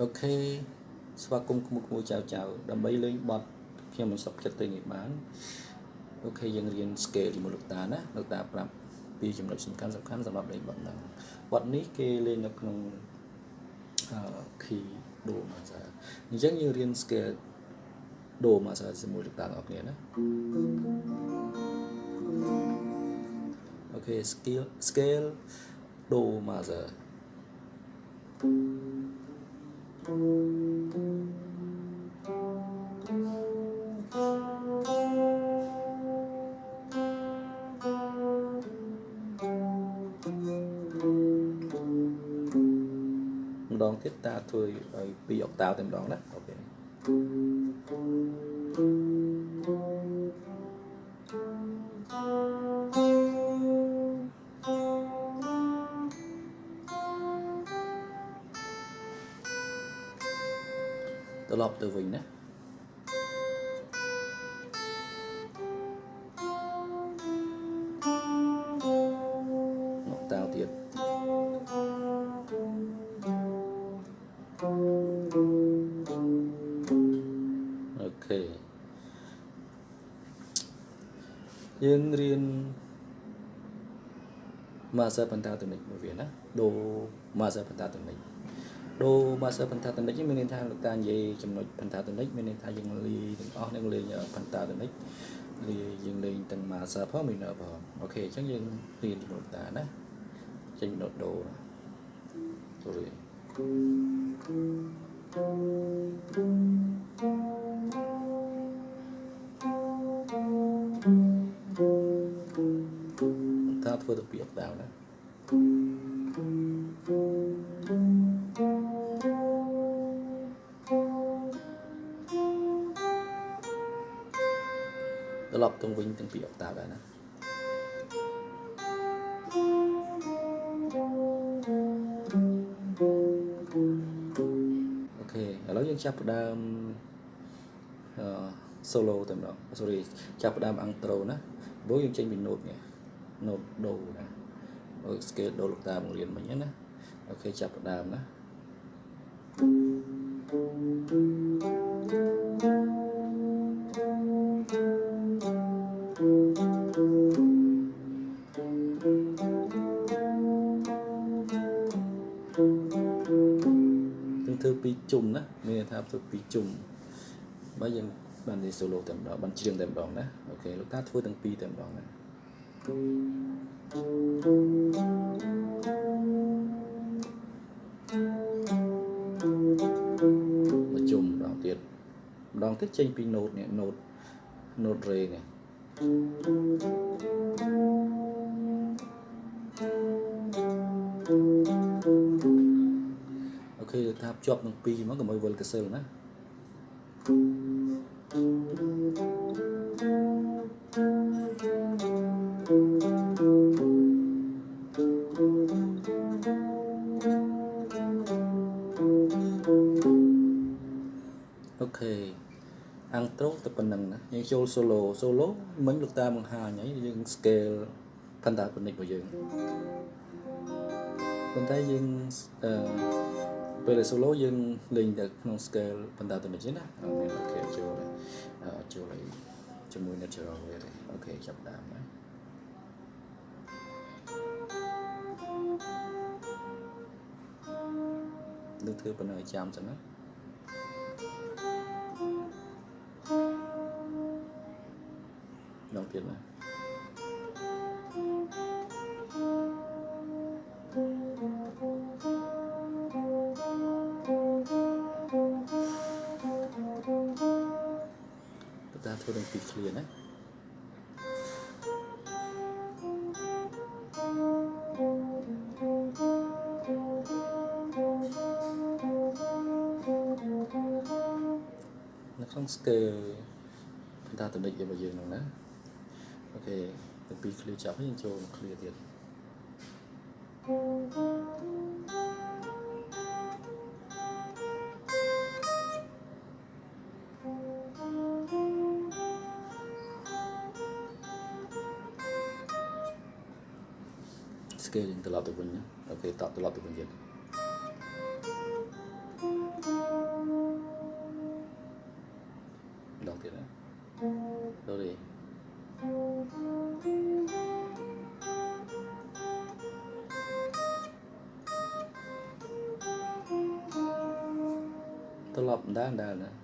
okay. ស្វាគមន៍ក្មួយក្មួយចៅចៅដើម្បីលេងបត់ខ្ញុំមិនសុខចិត្តទេនេះបានអូខេយើងរៀន scale ជាមួយលោកតាណាលោកតាប្រាប់ពីចំណុចសំខាន់សំខាន់សម្រាប់លេងបត់ហ្នឹងបត់នេះគេលេងនៅក្នុងអឺ key do major អញ្ចឹងយើងរៀន scale do major ជាមួយលោកតាបងប្អូនណាអូខេ scale scale do major ម្ដងទៀតតាធ្វើឲ្យពីអុកតាវតែម្ដងណាអូខេត្រឡប់ទៅវិញណា យើងរៀន master pentatonic មួយវាណាដូ master pentatonic ដូ master pentatonic នេះមានន័យថាលោកតានិយាយចំណុច pentatonic មានន័យថាយើងលេងទាំងអស់នឹងលេង pentatonic លេងយើងលេងទាំង master ផង minor ផងអូខេអញ្ចឹងយើងរៀនជាមួយលោកតាណាចេញដូដូណា sorry តាធ្វើទៅពីអុកតាវណាត្រឡប់ទៅវិញទាំងពីអុកតាវដែរណាអូខេឥឡូវយើងចាប់ផ្ដើមអឺ solo តែម្ដង sorry ចាប់ផ្ដើម outro ណាព្រោះយើងចេញពី note នេះ note do ណាបើ scale do លោកតាបង្រៀនមិញណាអូខេចាប់ផ្ដើមណាយើងធ្វើពីរជុំណាមានន័យថាធ្វើពីរជុំបើយើងបាននិយាយ solo តែម្ដងបានច្រៀងតែម្ដងណាអូខេលោកតាធ្វើទាំងពីរតែម្ដងណា មកជុំម្ដងទៀតម្ដងទៀតចេញពី note នេះ note note re នេះអូខេថាភ្ជាប់នឹងពីរមកកុំឲ្យវិលកសិលណាអូ ខេអាំងត្រូទៅប៉ុណ្ណឹងណាយើងចូល solo solo មិញលោកតាបង្ហាញហើយយើង scale pentatonic របស់យើងប៉ុន្តែយើងអឺពេល solo យើងលេងតែក្នុង scale pentatonic ទេណាអូខេចូលអឺចូលឲ្យជាមួយ natural វាទេអូខេចាប់ដើមណានឹងធ្វើប៉ុណ្ណឹងឲ្យចាំសិនណា ta thôi đừng bị clear đấy nó không scale chúng ta tự định cho bao giờ nữa អូខេទាំងពីរ clear ចាប់ហើយយើងចូលមក clear ទៀតស្ sekali yang telah punya. Okey, tak telah tubuhnya Dah kira dah, dah, dah.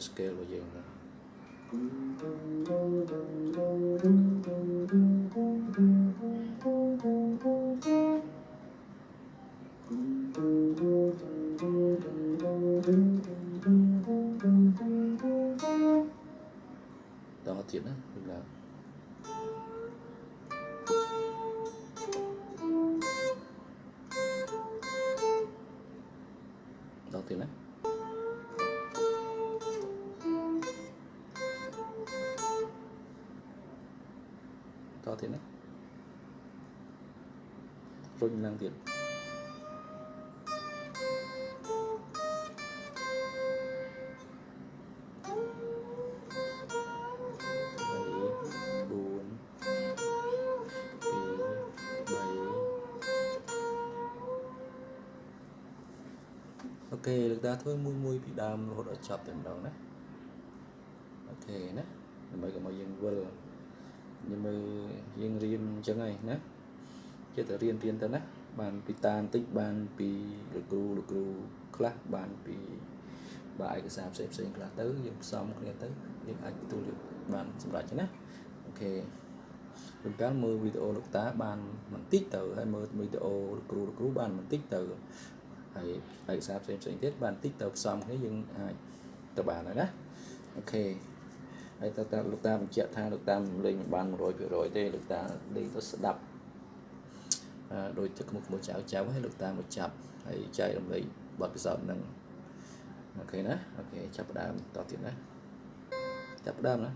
ត្រឡប់ទៅវិញទៀតដូរេត្រឡប់ដើរដើរ តទៀតណារុញឡើងទៀត3 4 2 3អូខេលោកតាធ្វើមួយមួយពីដើមរហូតដល់ចប់តែម្ដងណាOK ណាដើម្បីកុំឲ្យយើងវិល nhưng mà យើងរៀនអញ្ចឹងហើយណាចេះតែរៀនរៀនទៅណាបានពីតាបន្តិចបានពីលោកគ្រូលោកគ្រូខ្លះបានពីបាទឯកសារផ្សេងផ្សេងខ្លះទៅយើងផ្សំគ្នាទៅយើងអាចទទួលយកបានសម្រាប់ចឹងណា OK លោកកាលមើលវីដេអូលោកតាបានបន្តិចទៅហើយមើលវីដេអូលោកគ្រូលោកគ្រូបានបន្តិចទៅហើយឯកសារផ្សេងផ្សេងទៀតបានបន្តិចទៅផ្សំគ្នាយើងអាចទៅបានហើយណា OK ហើយតើតើលោកតាបញ្ជាក់ថាលោកតាមិនលេងមិនបាន100%ទេលោកតាលេងទៅស្ដាប់អឺដោយទឹកមុខក្មួយចៅចៅហើយលោកតាមកចាប់ហើយចែករំលែកបទពិសោធន៍ហ្នឹង OK ណា OK ចាប់ផ្ដើមតទៀតណាចាប់ផ្ដើមណា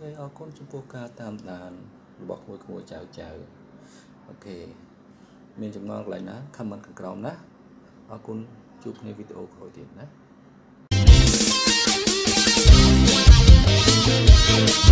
ខេអរគុណចំពោះការតាមដានរបស់ក្មួយក្មួយចៅចៅអូខេមានចំណងកន្លែងណា comment ខាងក្រោមណាអរគុណជួបគ្នាវីដេអូក្រោយទៀតណា Thank